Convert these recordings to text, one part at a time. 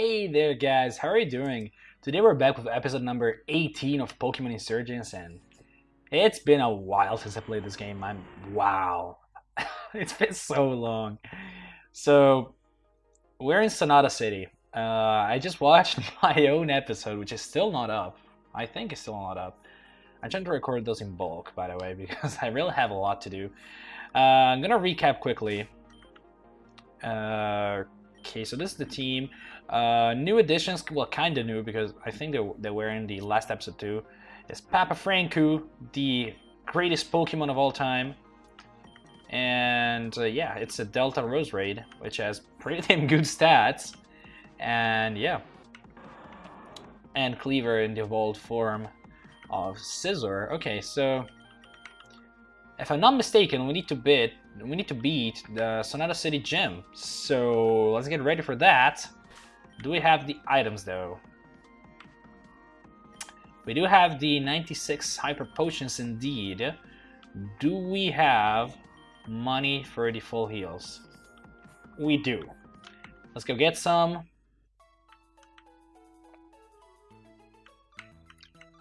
Hey there guys, how are you doing? Today we're back with episode number 18 of Pokemon Insurgence and it's been a while since I played this game. I'm wow. it's been so long. So we're in Sonata City. Uh, I just watched my own episode, which is still not up. I think it's still not up. I'm trying to record those in bulk, by the way, because I really have a lot to do. Uh, I'm gonna recap quickly. Uh, okay, so this is the team. Uh, new additions, well, kind of new because I think they, they were in the last episode too. Is Papa Franku, the greatest Pokemon of all time. And uh, yeah, it's a Delta Roserade, which has pretty damn good stats. And yeah. And Cleaver in the evolved form of Scissor. Okay, so if I'm not mistaken, we need to beat we need to beat the Sonata City Gym. So let's get ready for that. Do we have the items though? We do have the 96 Hyper Potions indeed. Do we have money for the full heals? We do. Let's go get some.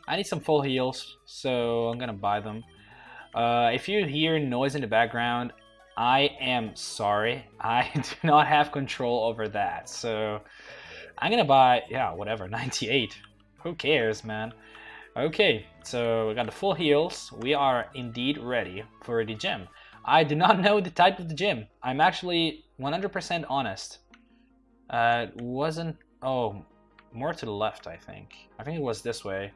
I need some full heals, so I'm gonna buy them. Uh, if you hear noise in the background, I am sorry. I do not have control over that, so I'm gonna buy, yeah, whatever, 98. Who cares, man? Okay, so we got the full heals. We are indeed ready for the gym. I do not know the type of the gym. I'm actually 100% honest. Uh, wasn't... Oh, more to the left, I think. I think it was this way.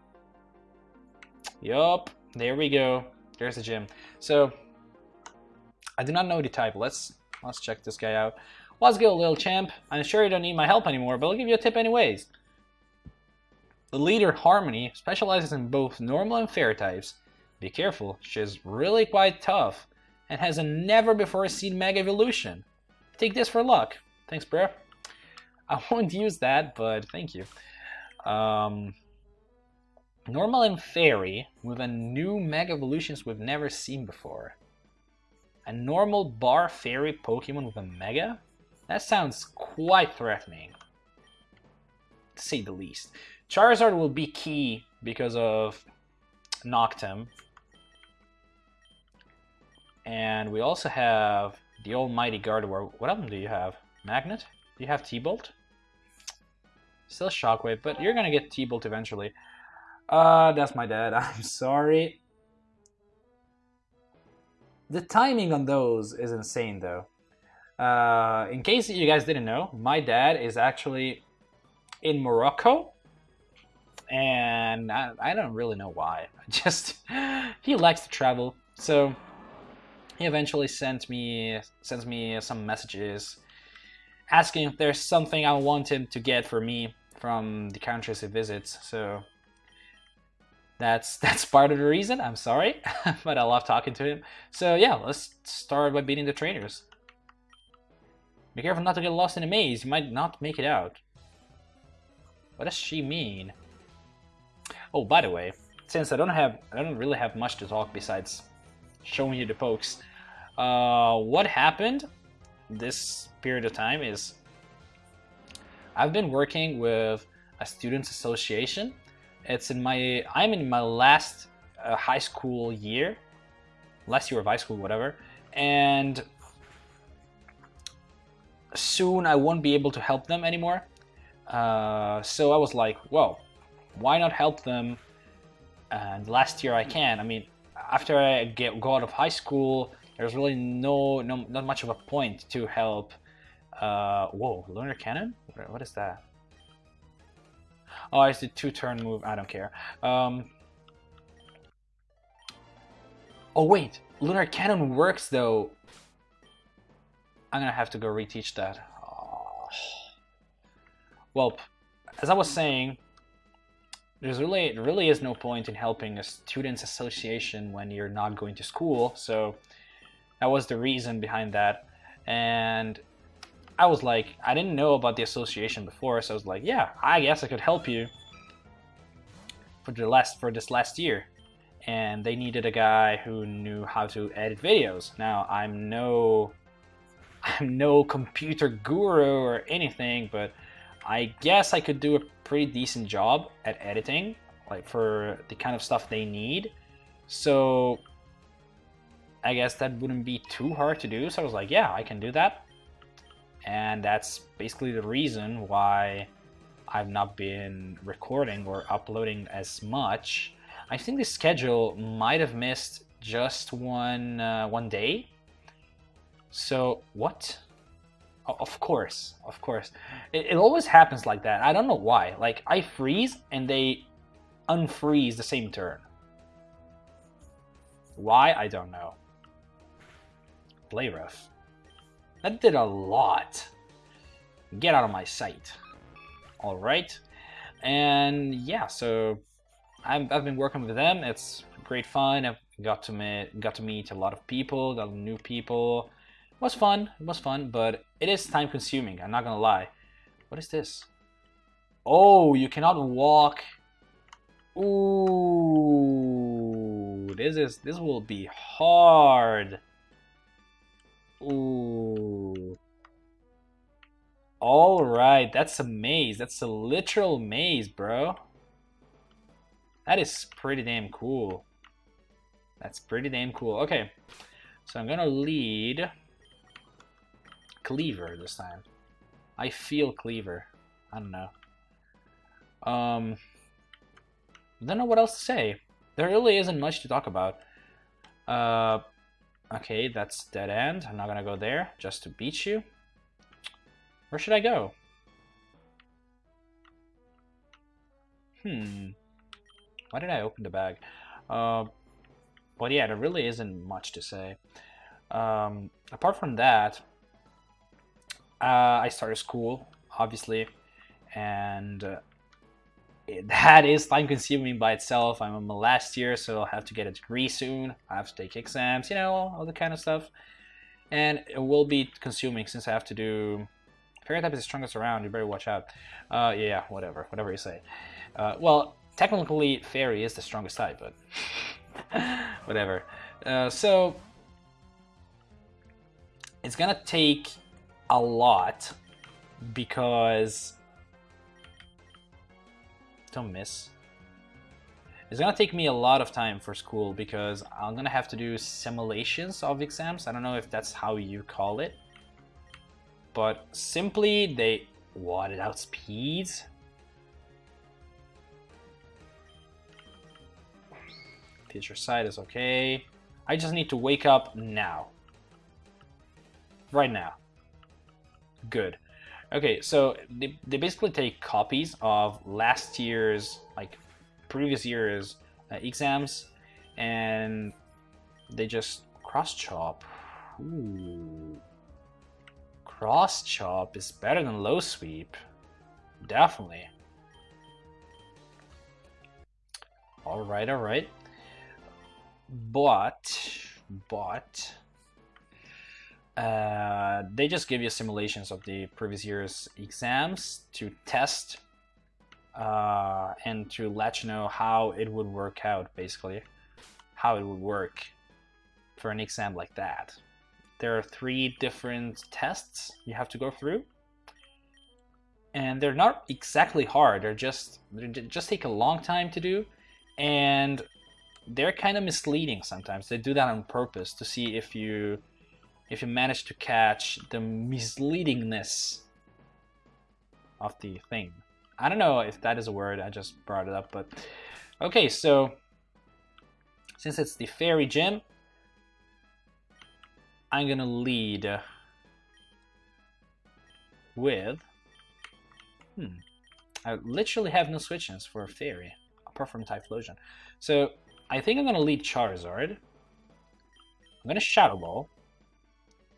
Yup, there we go. There's the gym. So, I do not know the type. Let's let's check this guy out. What's good, little champ? I'm sure you don't need my help anymore, but I'll give you a tip anyways. The leader, Harmony, specializes in both normal and fairy types. Be careful, she's really quite tough and has a never-before-seen Mega Evolution. Take this for luck. Thanks, bro. I won't use that, but thank you. Um, normal and Fairy with a new Mega Evolutions we've never seen before. A normal bar Fairy Pokemon with a Mega? That sounds quite threatening, to say the least. Charizard will be key because of Noctem. And we also have the almighty Gardevoir. What of do you have? Magnet? Do you have T-Bolt? Still Shockwave, but you're gonna get T-Bolt eventually. Uh, that's my dad. I'm sorry. The timing on those is insane, though. Uh, in case you guys didn't know, my dad is actually in Morocco and I, I don't really know why. Just he likes to travel, so he eventually sent me sends me some messages asking if there's something I want him to get for me from the countries he visits. So that's that's part of the reason. I'm sorry, but I love talking to him. So yeah, let's start by beating the trainers. Be careful not to get lost in a maze. You might not make it out. What does she mean? Oh, by the way, since I don't have, I don't really have much to talk besides showing you the pokes. Uh, what happened this period of time is I've been working with a students association. It's in my, I'm in my last uh, high school year, last year of high school, whatever, and soon I won't be able to help them anymore. Uh, so I was like, well, why not help them? And last year I can. I mean, after I get go out of high school, there's really no, no not much of a point to help. Uh, whoa, lunar cannon? What is that? Oh, it's the two-turn move. I don't care. Um, oh wait, lunar cannon works though. I'm gonna have to go reteach that. Oh. Well, as I was saying, there's really really is no point in helping a students association when you're not going to school so that was the reason behind that and I was like I didn't know about the association before so I was like yeah I guess I could help you for the last for this last year and they needed a guy who knew how to edit videos now I'm no I'm no computer guru or anything but I guess I could do a pretty decent job at editing, like for the kind of stuff they need. So I guess that wouldn't be too hard to do. So I was like, yeah, I can do that. And that's basically the reason why I've not been recording or uploading as much. I think the schedule might have missed just one uh, one day. So what? Oh, of course, of course. It, it always happens like that. I don't know why. Like I freeze and they unfreeze the same turn. Why? I don't know. Play rough. That did a lot. Get out of my sight. All right. And yeah, so I've, I've been working with them. It's great fun. I've got to meet got to meet a lot of people, got new people. Was fun. It was fun, but it is time consuming. I'm not gonna lie. What is this? Oh, you cannot walk. Ooh, this is this will be hard. Ooh. All right, that's a maze. That's a literal maze, bro. That is pretty damn cool. That's pretty damn cool. Okay, so I'm gonna lead Cleaver this time. I feel Cleaver. I don't know. Um, I don't know what else to say. There really isn't much to talk about. Uh, okay, that's dead end. I'm not gonna go there just to beat you. Where should I go? Hmm. Why did I open the bag? Uh, but yeah, there really isn't much to say. Um, apart from that, uh, I started school, obviously, and uh, it, that is time consuming by itself. I'm in my last year, so I'll have to get a degree soon. I have to take exams, you know, all the kind of stuff. And it will be consuming since I have to do Fairy type is the strongest around, you better watch out. Uh, yeah, whatever, whatever you say. Uh, well, technically, Fairy is the strongest type, but whatever. Uh, so, it's gonna take a lot because... Don't miss. It's gonna take me a lot of time for school because I'm gonna have to do simulations of exams. I don't know if that's how you call it but simply they wadded out speeds. Future Sight is okay. I just need to wake up now. Right now. Good. Okay, so they, they basically take copies of last year's, like, previous year's uh, exams, and they just cross-chop. Ooh. Cross chop is better than low sweep. Definitely. Alright, alright. But, but, uh, they just give you simulations of the previous year's exams to test uh, and to let you know how it would work out, basically. How it would work for an exam like that there are three different tests you have to go through. And they're not exactly hard, they're just they just take a long time to do and they're kind of misleading sometimes. They do that on purpose to see if you if you manage to catch the misleadingness of the thing. I don't know if that is a word, I just brought it up, but okay, so since it's the fairy gym, I'm gonna lead with... Hmm. I literally have no switches for a Fairy, apart from Typhlosion. So, I think I'm gonna lead Charizard. I'm gonna Shadow Ball.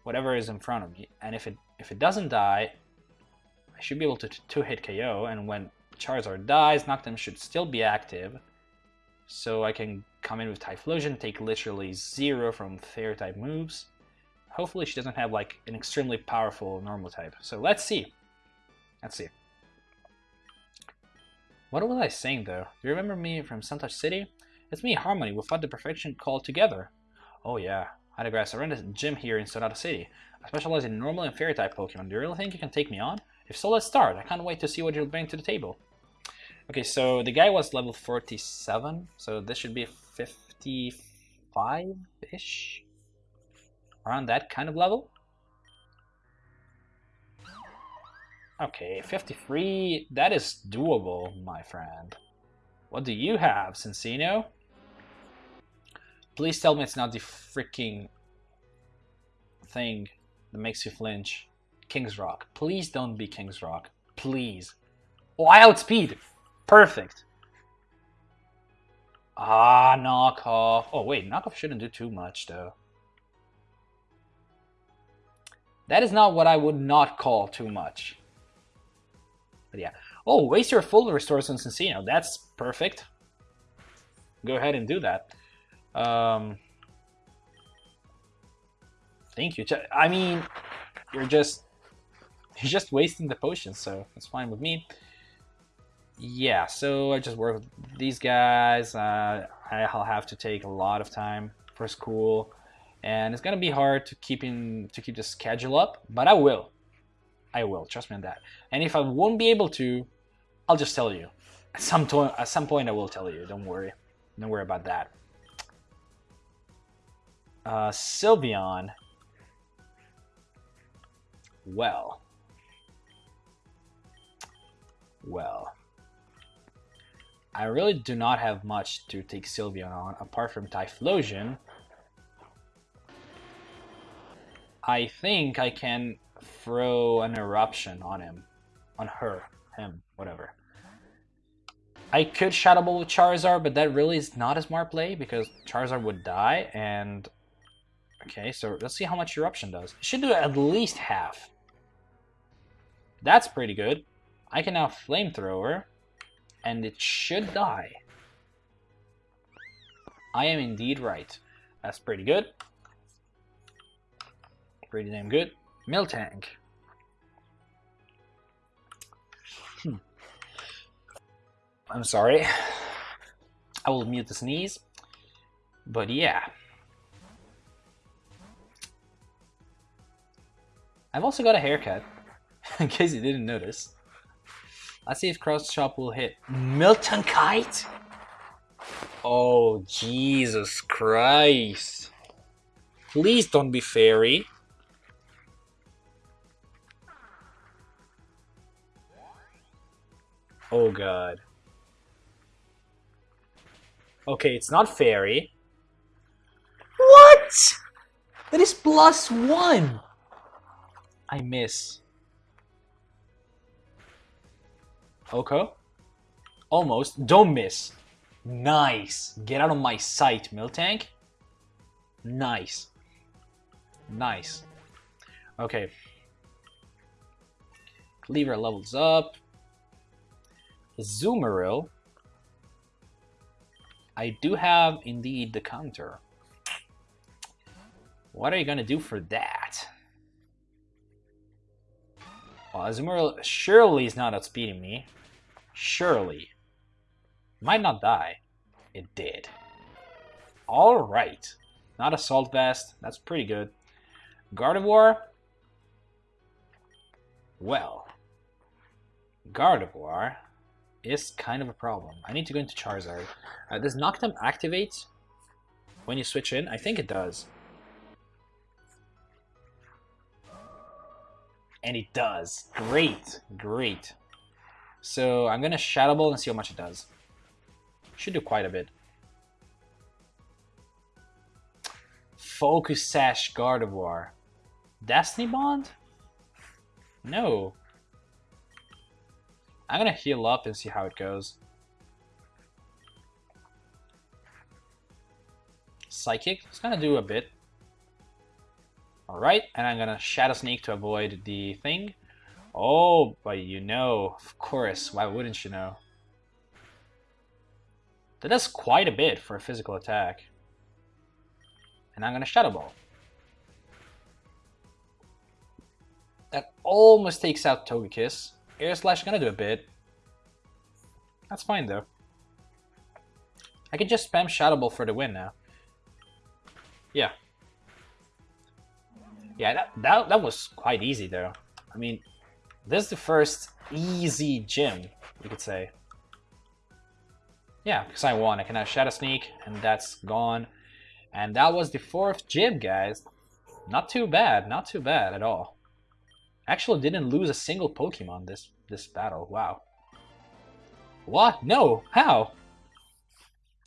Whatever is in front of me. And if it if it doesn't die, I should be able to two-hit KO, and when Charizard dies, Noctem should still be active. So I can come in with Typhlosion, take literally zero from Fairy-type moves. Hopefully she doesn't have like an extremely powerful normal type. So let's see. Let's see. What was I saying though? Do you remember me from Suntouch City? It's me, Harmony, we fought the perfection called together. Oh yeah, I had a grass. I run a gym here in Sonata City. I specialize in normal and fairy type Pokemon. Do you really think you can take me on? If so, let's start. I can't wait to see what you'll bring to the table. Okay, so the guy was level 47, so this should be 55-ish? Around that kind of level? Okay, 53, that is doable, my friend. What do you have, Cinccino? Please tell me it's not the freaking thing that makes you flinch. King's Rock. Please don't be King's Rock. Please. Oh, I outspeed! Perfect. Ah, knockoff. Oh, wait, knockoff shouldn't do too much, though. That is not what I would not call too much. But yeah. Oh, waste your full restores on Cinccino. That's perfect. Go ahead and do that. Um, thank you. I mean, you're just you're just wasting the potions, so that's fine with me. Yeah, so I just work with these guys. Uh, I'll have to take a lot of time for school, and it's gonna be hard to keep in to keep the schedule up, but I will. I will. Trust me on that. And if I won't be able to, I'll just tell you. At some, to at some point, I will tell you. Don't worry. Don't worry about that. Uh, Sylveon. Well. Well. I really do not have much to take Sylveon on, apart from Typhlosion. I think I can throw an eruption on him. On her. Him. Whatever. I could Shadow Ball with Charizard, but that really is not a smart play because Charizard would die and... Okay, so let's see how much Eruption does. It should do at least half. That's pretty good. I can now Flamethrower, and it should die. I am indeed right. That's pretty good. Pretty damn good. Miltank. Hmm. I'm sorry. I will mute the sneeze. But yeah. I've also got a haircut, in case you didn't notice. Let's see if Cross Chop will hit. Milton Kite. Oh, Jesus Christ. Please don't be fairy. Oh god. Okay, it's not fairy. What? That is plus one. I miss. Okay. Almost. Don't miss. Nice. Get out of my sight, Miltank. Nice. Nice. Okay. Cleaver levels up. Azumarill. I do have indeed the counter. What are you gonna do for that? Well, Azumarill surely is not outspeeding me. Surely. Might not die. It did. Alright. Not Assault Vest. That's pretty good. Gardevoir. Well. Gardevoir is kind of a problem. I need to go into Charizard. Uh, does Noctem activate when you switch in? I think it does. And it does. Great, great. So I'm gonna Shadow Ball and see how much it does. Should do quite a bit. Focus Sash Gardevoir. Destiny Bond? No. I'm gonna heal up and see how it goes. Psychic, it's gonna do a bit. Alright, and I'm gonna Shadow Sneak to avoid the thing. Oh, but you know, of course, why wouldn't you know? That does quite a bit for a physical attack. And I'm gonna Shadow Ball. That almost takes out Togekiss. Air Slash gonna do a bit. That's fine though. I can just spam Shadow Ball for the win now. Yeah. Yeah, that, that, that was quite easy though. I mean, This is the first easy gym, you could say. Yeah, because I won. I can now Shadow Sneak, and that's gone. And that was the fourth gym, guys. Not too bad, not too bad at all. Actually didn't lose a single Pokemon this, this battle, wow. What? No, how?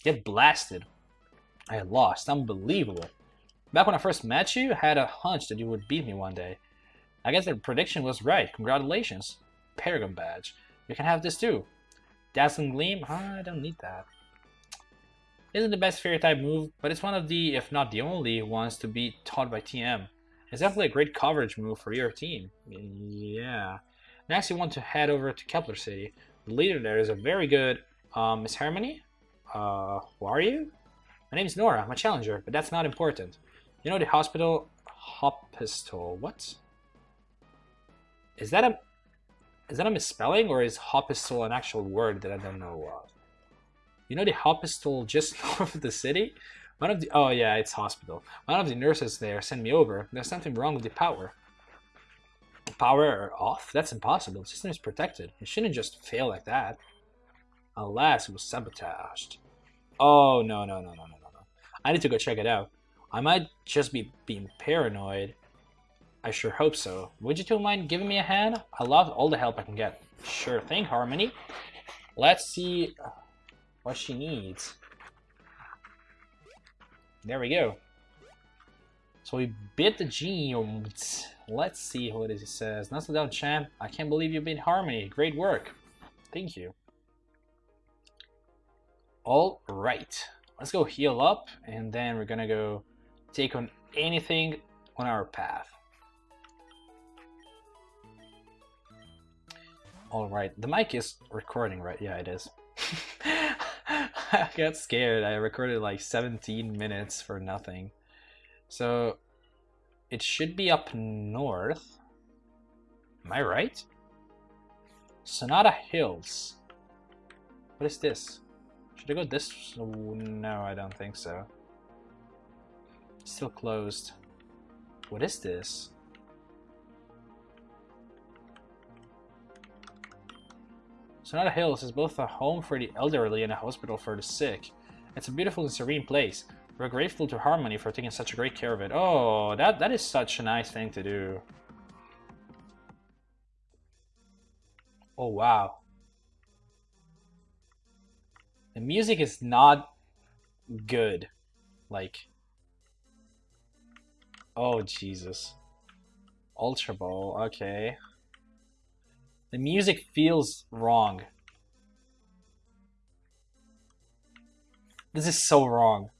Get blasted. I lost, unbelievable. Back when I first met you, I had a hunch that you would beat me one day. I guess the prediction was right, congratulations. Paragon Badge. You can have this too. Dazzling Gleam? I don't need that. Isn't the best fairy type move, but it's one of the, if not the only, ones to be taught by TM. It's definitely a great coverage move for your team. Yeah. Next, you want to head over to Kepler City. The leader there is a very good um, Miss Harmony. Uh, who are you? My name is Nora. I'm a challenger, but that's not important. You know the hospital Hospital. What? Is that a is that a misspelling or is Hospital an actual word that I don't know of? You know the hospital just north of the city? One of the oh yeah, it's hospital. One of the nurses there sent me over. There's something wrong with the power. Power off? That's impossible. The system is protected. It shouldn't just fail like that. Alas, it was sabotaged. Oh no no no no no no no. I need to go check it out. I might just be being paranoid. I sure hope so. Would you two mind giving me a hand? I love all the help I can get. Sure thing, Harmony. Let's see uh, what she needs. There we go. So we bit the genes. Let's see what it says. So down, champ. I can't believe you beat Harmony. Great work. Thank you. All right. Let's go heal up, and then we're gonna go take on anything on our path. All right. The mic is recording, right? Yeah, it is. I got scared. I recorded like 17 minutes for nothing. So it should be up north. Am I right? Sonata Hills. What is this? Should I go this? No, I don't think so. Still closed. What is this? Sonata Hills is both a home for the elderly and a hospital for the sick. It's a beautiful and serene place. We're grateful to Harmony for taking such great care of it. Oh, that, that is such a nice thing to do. Oh, wow. The music is not good. Like, oh, Jesus. Ultra Ball, okay. The music feels wrong. This is so wrong.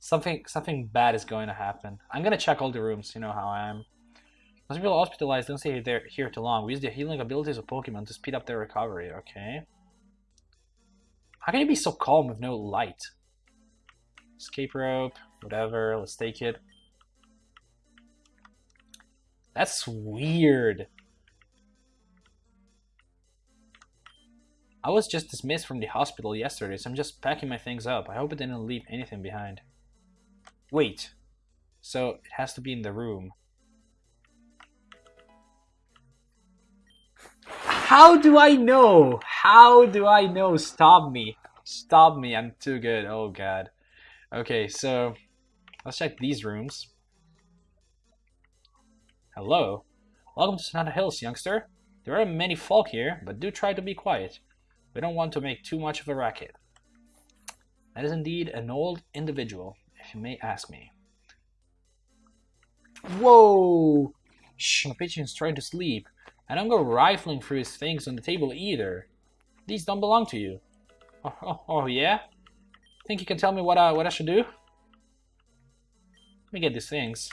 Something something bad is going to happen. I'm gonna check all the rooms, you know how I am. Most people hospitalized don't stay there here too long. We use the healing abilities of Pokemon to speed up their recovery, okay? How can you be so calm with no light? Escape rope, whatever, let's take it. That's weird. I was just dismissed from the hospital yesterday, so I'm just packing my things up. I hope it didn't leave anything behind. Wait. So, it has to be in the room. How do I know? How do I know? Stop me. Stop me. I'm too good. Oh, God. Okay, so let's check these rooms. Hello. Welcome to Sonata Hills, youngster. There are many folk here, but do try to be quiet. We don't want to make too much of a racket. That is indeed an old individual, if you may ask me. Whoa! Shh, my pigeon's trying to sleep. I don't go rifling through his things on the table either. These don't belong to you. Oh, oh, oh yeah? Think you can tell me what I, what I should do? Let me get these things.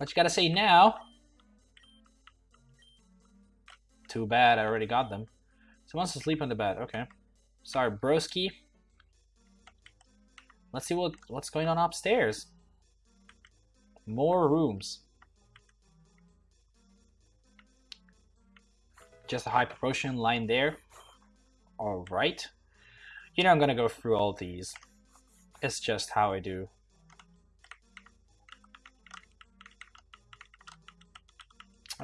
What you gotta say now? Too bad, I already got them. Someone's asleep on the bed. Okay. Sorry, broski. Let's see what what's going on upstairs. More rooms. Just a high proportion line there. Alright. You know I'm gonna go through all these. It's just how I do.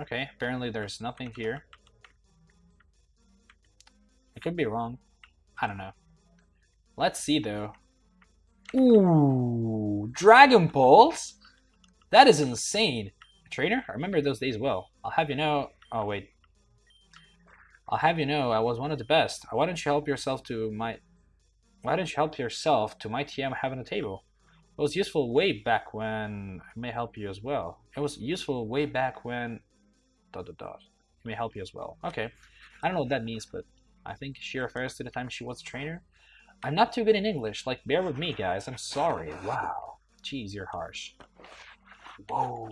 Okay, apparently there's nothing here. I could be wrong. I don't know. Let's see though. Ooh, Dragon Balls? That is insane. Trainer, I remember those days well. I'll have you know. Oh, wait. I'll have you know I was one of the best. Why don't you help yourself to my. Why don't you help yourself to my TM having a table? It was useful way back when. It may help you as well. It was useful way back when. Dot dot dot. It may help you as well. Okay. I don't know what that means, but I think she refers to the time she was a trainer. I'm not too good in English. Like, bear with me, guys. I'm sorry. Wow. Jeez, you're harsh. Whoa.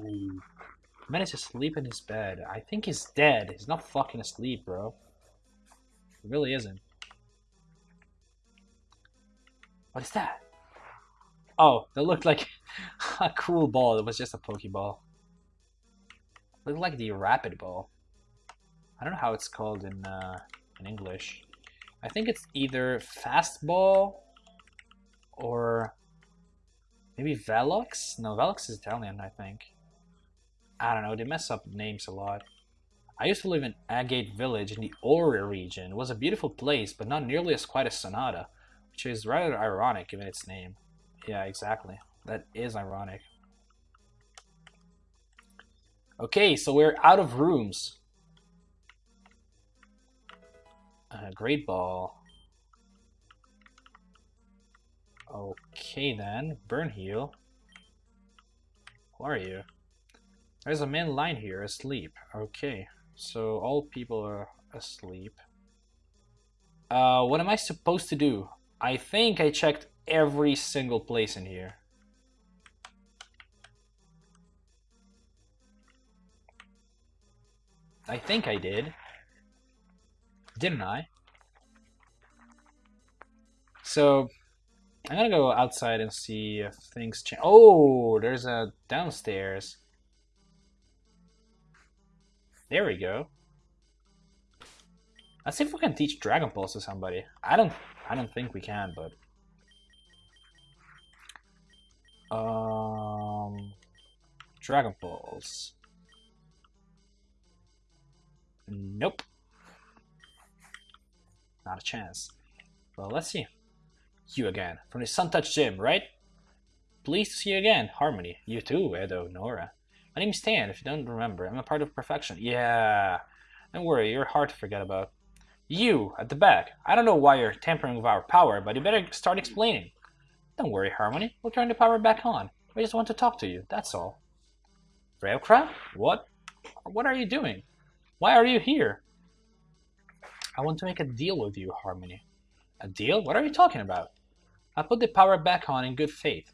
Man to sleep in his bed. I think he's dead. He's not fucking asleep, bro. He really isn't. What is that? Oh, that looked like a cool ball. It was just a Pokeball. Looked like the Rapid Ball. I don't know how it's called in uh, in English. I think it's either Fastball or maybe Velox? No, Velox is Italian, I think. I don't know, they mess up names a lot. I used to live in Agate Village in the Orre region. It was a beautiful place, but not nearly as quiet as Sonata, which is rather ironic given its name. Yeah, exactly. That is ironic. Okay, so we're out of rooms. Uh, great ball. Okay then, burn heal. Who are you? There's a man lying here asleep. Okay, so all people are asleep. Uh, what am I supposed to do? I think I checked every single place in here. I think I did. Didn't I? So, I'm gonna go outside and see if things change. Oh, there's a downstairs. There we go. Let's see if we can teach Dragon Balls to somebody. I don't I don't think we can, but um Dragon Balls. Nope. Not a chance. Well, let's see. You again, from the Sun Touch Gym, right? Pleased to see you again, Harmony. You too, Edo, Nora. My name's Stan, if you don't remember. I'm a part of Perfection. Yeah. Don't worry, you're hard to forget about. You, at the back. I don't know why you're tampering with our power, but you better start explaining. Don't worry, Harmony. We'll turn the power back on. We just want to talk to you, that's all. Reukra? What? What are you doing? Why are you here? I want to make a deal with you, Harmony. A deal? What are you talking about? I put the power back on in good faith.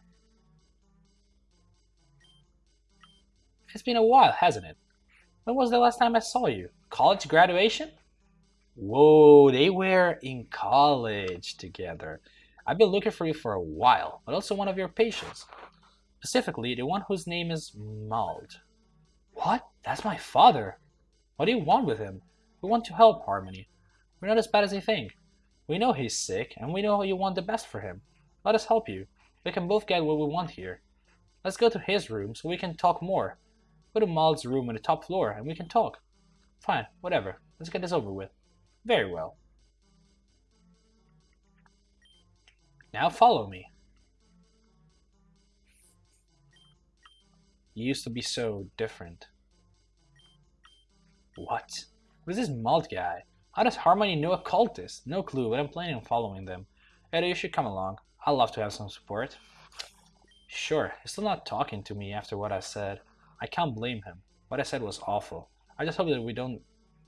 It's been a while, hasn't it? When was the last time I saw you? College graduation? Whoa, they were in college together. I've been looking for you for a while, but also one of your patients. Specifically, the one whose name is Mald. What? That's my father. What do you want with him? We want to help Harmony. We're not as bad as you think. We know he's sick, and we know you want the best for him. Let us help you. We can both get what we want here. Let's go to his room so we can talk more. Go to Mald's room on the top floor and we can talk. Fine, whatever. Let's get this over with. Very well. Now follow me. You used to be so different. What? Who's this Mald guy? How does Harmony know a cultist? No clue, but I'm planning on following them. Eddie, you should come along. I'd love to have some support. Sure, he's still not talking to me after what I said. I can't blame him. What I said was awful. I just hope that we don't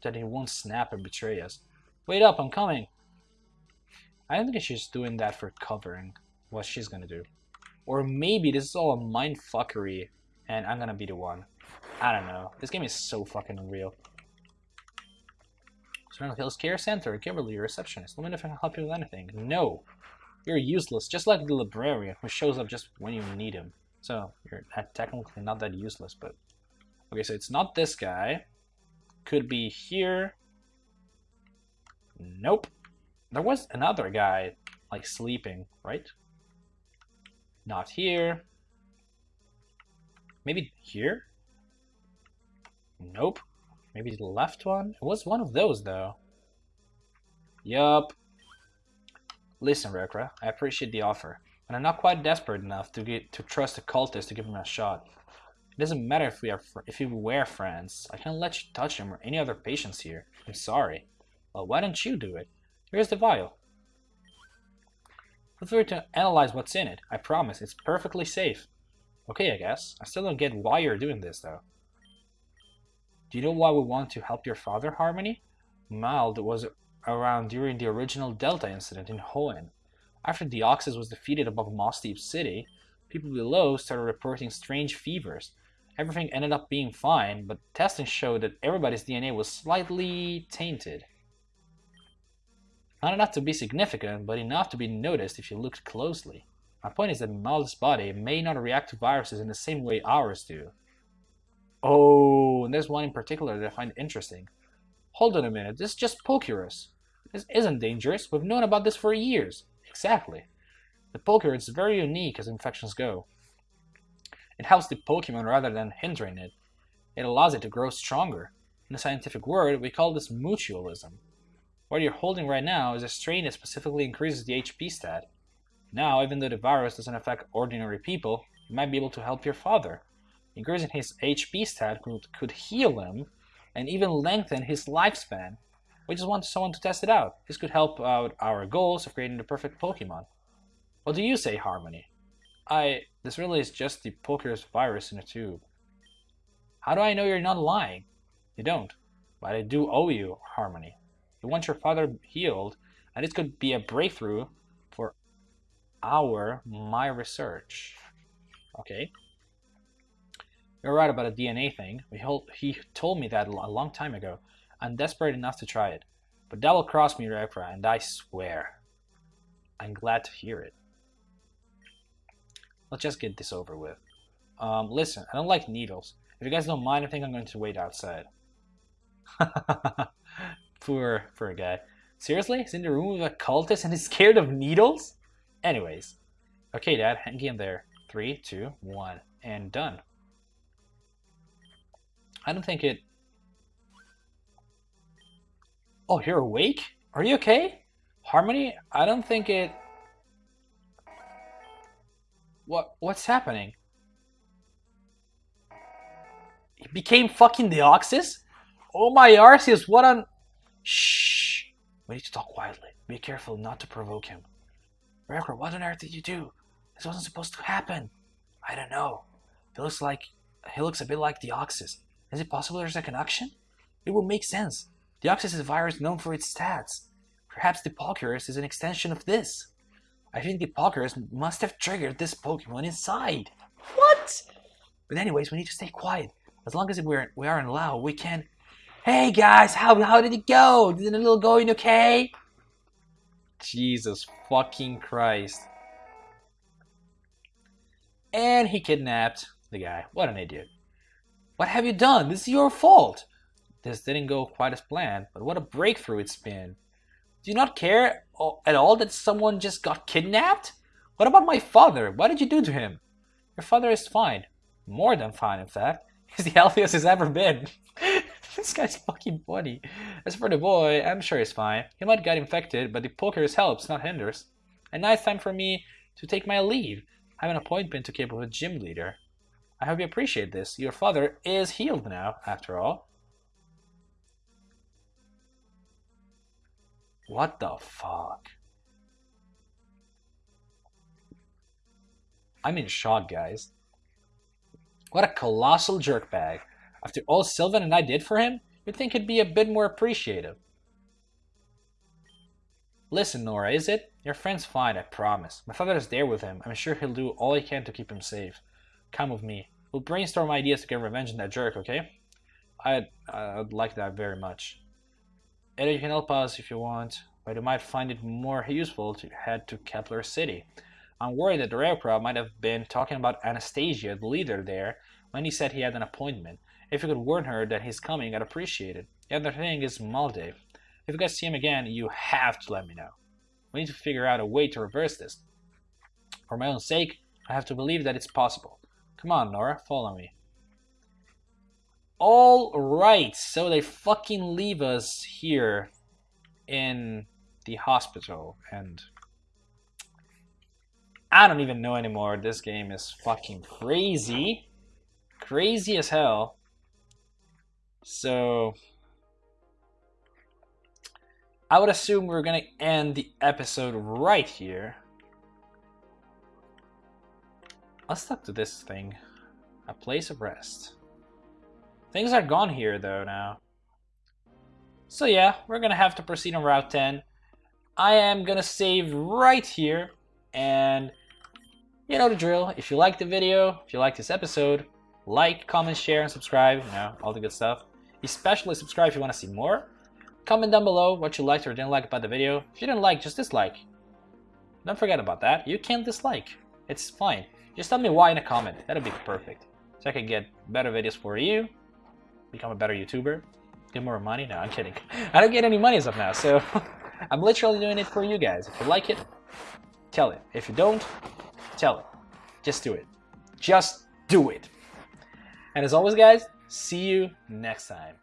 that he won't snap and betray us. Wait up, I'm coming. I don't think she's doing that for covering what she's gonna do. Or maybe this is all a mind fuckery and I'm gonna be the one. I don't know. This game is so fucking unreal. Serenity Hills Care Center, Kimberly, receptionist. Let me know if I can help you with anything. No. You're useless, just like the librarian who shows up just when you need him. So you're technically not that useless, but okay. So it's not this guy. Could be here. Nope. There was another guy like sleeping, right? Not here. Maybe here? Nope. Maybe the left one? It was one of those, though. Yup. Listen, Reukra, I appreciate the offer, but I'm not quite desperate enough to get to trust a cultist to give him a shot. It doesn't matter if we are if we were friends. I can't let you touch him or any other patients here. I'm sorry. Well, why don't you do it? Here's the vial. Feel free to analyze what's in it. I promise, it's perfectly safe. Okay, I guess. I still don't get why you're doing this, though. Do you know why we want to help your father, Harmony? Mald was around during the original Delta incident in Hoenn. After Deoxys was defeated above Moss City, people below started reporting strange fevers. Everything ended up being fine, but testing showed that everybody's DNA was slightly tainted. Not enough to be significant, but enough to be noticed if you looked closely. My point is that Mald's body may not react to viruses in the same way ours do. Oh, and there's one in particular that I find interesting. Hold on a minute, this is just Pokerus. This isn't dangerous, we've known about this for years. Exactly. The Pokerus is very unique as infections go. It helps the Pokemon rather than hindering it. It allows it to grow stronger. In the scientific word, we call this mutualism. What you're holding right now is a strain that specifically increases the HP stat. Now, even though the virus doesn't affect ordinary people, you might be able to help your father. Increasing his HP stat could, could heal him and even lengthen his lifespan. We just want someone to test it out. This could help out our goals of creating the perfect Pokemon. What do you say, Harmony? I... This really is just the Pokerus virus in a tube. How do I know you're not lying? You don't. But I do owe you, Harmony. You want your father healed, and this could be a breakthrough for our, my research. Okay. You're right about the DNA thing. He told me that a long time ago. I'm desperate enough to try it. But will cross me, Reukra, and I swear. I'm glad to hear it. Let's just get this over with. Um, listen, I don't like needles. If you guys don't mind, I think I'm going to wait outside. poor, poor guy. Seriously? He's in the room with a cultist and he's scared of needles? Anyways. Okay, Dad, hang in there. Three, two, one, and done. I don't think it... Oh, you're awake? Are you okay? Harmony, I don't think it... What? What's happening? He became fucking Deoxys? Oh my Arceus, what on... Shh! We need to talk quietly. Be careful not to provoke him. Reukra, what on earth did you do? This wasn't supposed to happen. I don't know. He looks like... He looks a bit like Deoxys. Is it possible there's a connection? It would make sense. Deoxys is a virus known for its stats. Perhaps the Pokerus is an extension of this. I think the Pokerus must have triggered this Pokemon inside. What? But anyways, we need to stay quiet. As long as we're, we are in Lao, we can... Hey guys, how, how did it go? Did it a little going okay? Jesus fucking Christ. And he kidnapped the guy. What an idiot. What have you done? This is your fault. This didn't go quite as planned, but what a breakthrough it's been. Do you not care at all that someone just got kidnapped? What about my father? What did you do to him? Your father is fine. More than fine, in fact. He's the healthiest he's ever been. this guy's fucking funny. As for the boy, I'm sure he's fine. He might get infected, but the Pokerus helps, not hinders. And now it's time for me to take my leave. I have an appointment to keep with a gym leader. I hope you appreciate this. Your father is healed now, after all. What the fuck? I'm in shock, guys. What a colossal jerkbag. After all Sylvan and I did for him, you'd think he'd be a bit more appreciative. Listen, Nora, is it? Your friend's fine, I promise. My father is there with him. I'm sure he'll do all he can to keep him safe. Come with me. We'll brainstorm ideas to get revenge on that jerk, okay? I'd, I'd like that very much. Eddie, you can help us if you want, but you might find it more useful to head to Kepler City. I'm worried that the Reukra might have been talking about Anastasia, the leader there, when he said he had an appointment. If you could warn her that he's coming, I'd appreciate it. The other thing is Maldev. If you guys see him again, you have to let me know. We need to figure out a way to reverse this. For my own sake, I have to believe that it's possible. Come on, Nora, follow me. All right, so they fucking leave us here in the hospital, and I don't even know anymore. This game is fucking crazy, crazy as hell. So I would assume we're gonna end the episode right here. Let's talk to this thing. A place of rest. Things are gone here though now. So yeah, we're gonna have to proceed on Route 10. I am gonna save right here and you know the drill. If you like the video, if you like this episode, like, comment, share, and subscribe, you know, all the good stuff. Especially subscribe if you want to see more. Comment down below what you liked or didn't like about the video. If you didn't like, just dislike. Don't forget about that. You can dislike. It's fine. Just tell me why in a comment. That'll be perfect. So I can get better videos for you, become a better YouTuber, get more money. No, I'm kidding. I don't get any money as of now, so I'm literally doing it for you guys. If you like it, tell it. If you don't, tell it. Just do it. Just do it. And as always, guys, see you next time.